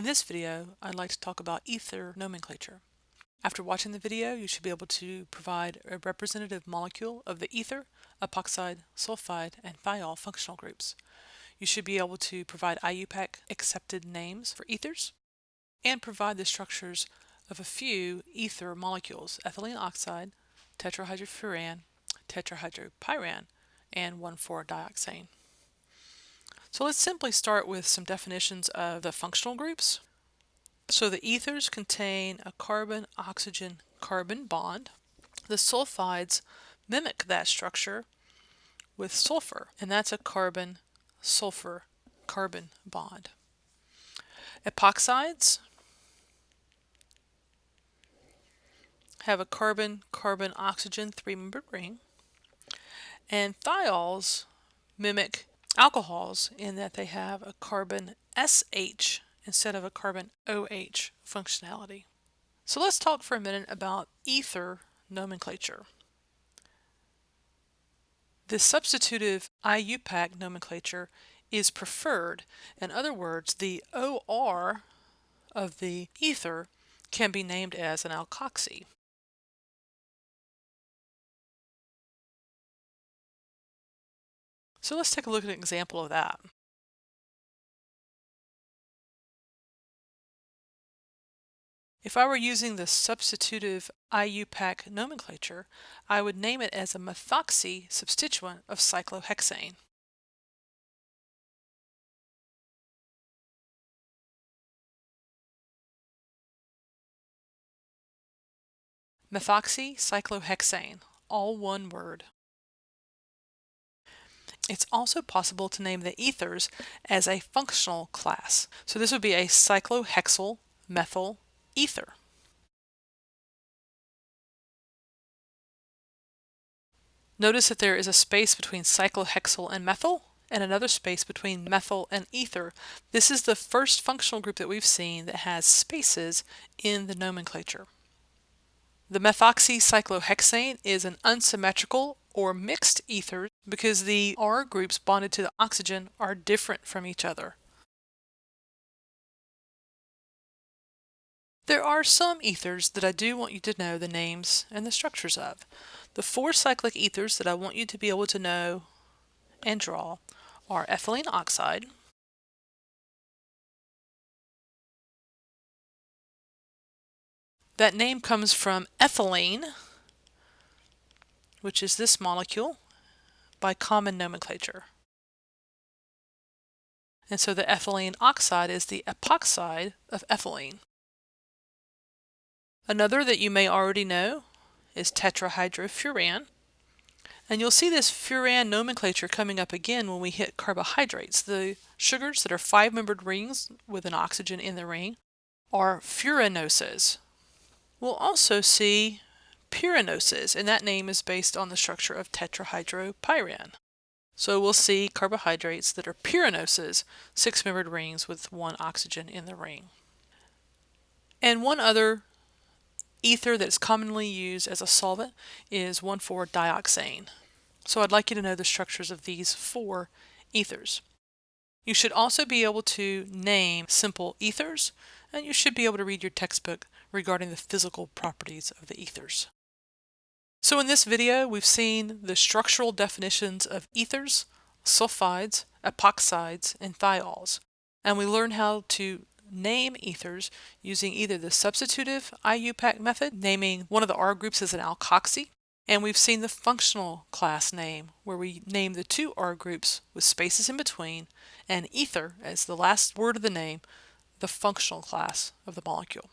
In this video, I'd like to talk about ether nomenclature. After watching the video, you should be able to provide a representative molecule of the ether, epoxide, sulfide, and thiol functional groups. You should be able to provide IUPAC accepted names for ethers and provide the structures of a few ether molecules, ethylene oxide, tetrahydrofuran, tetrahydropyran, and 1,4-dioxane. So let's simply start with some definitions of the functional groups. So the ethers contain a carbon-oxygen-carbon bond. The sulfides mimic that structure with sulfur, and that's a carbon-sulfur-carbon bond. Epoxides have a carbon-carbon-oxygen three-membered ring, and thiols mimic alcohols in that they have a carbon SH instead of a carbon OH functionality. So let's talk for a minute about ether nomenclature. The substitutive IUPAC nomenclature is preferred. In other words, the OR of the ether can be named as an alkoxy. So let's take a look at an example of that. If I were using the substitutive IUPAC nomenclature, I would name it as a methoxy substituent of cyclohexane. Methoxy cyclohexane, all one word. It's also possible to name the ethers as a functional class. So this would be a cyclohexyl methyl ether. Notice that there is a space between cyclohexyl and methyl and another space between methyl and ether. This is the first functional group that we've seen that has spaces in the nomenclature. The methoxycyclohexane is an unsymmetrical or mixed ethers because the R groups bonded to the oxygen are different from each other. There are some ethers that I do want you to know the names and the structures of. The four cyclic ethers that I want you to be able to know and draw are ethylene oxide, That name comes from ethylene, which is this molecule, by common nomenclature. And so the ethylene oxide is the epoxide of ethylene. Another that you may already know is tetrahydrofuran. And you'll see this furan nomenclature coming up again when we hit carbohydrates. The sugars that are five-membered rings with an oxygen in the ring are furanoses. We'll also see pyranoses, and that name is based on the structure of tetrahydropyran. So we'll see carbohydrates that are pyranoses, six-membered rings with one oxygen in the ring. And one other ether that's commonly used as a solvent is 1,4-dioxane. So I'd like you to know the structures of these four ethers. You should also be able to name simple ethers, and you should be able to read your textbook regarding the physical properties of the ethers. So in this video, we've seen the structural definitions of ethers, sulfides, epoxides, and thiols, and we learned how to name ethers using either the substitutive IUPAC method, naming one of the R groups as an alkoxy, and we've seen the functional class name, where we name the two R groups with spaces in between, and ether as the last word of the name, the functional class of the molecule.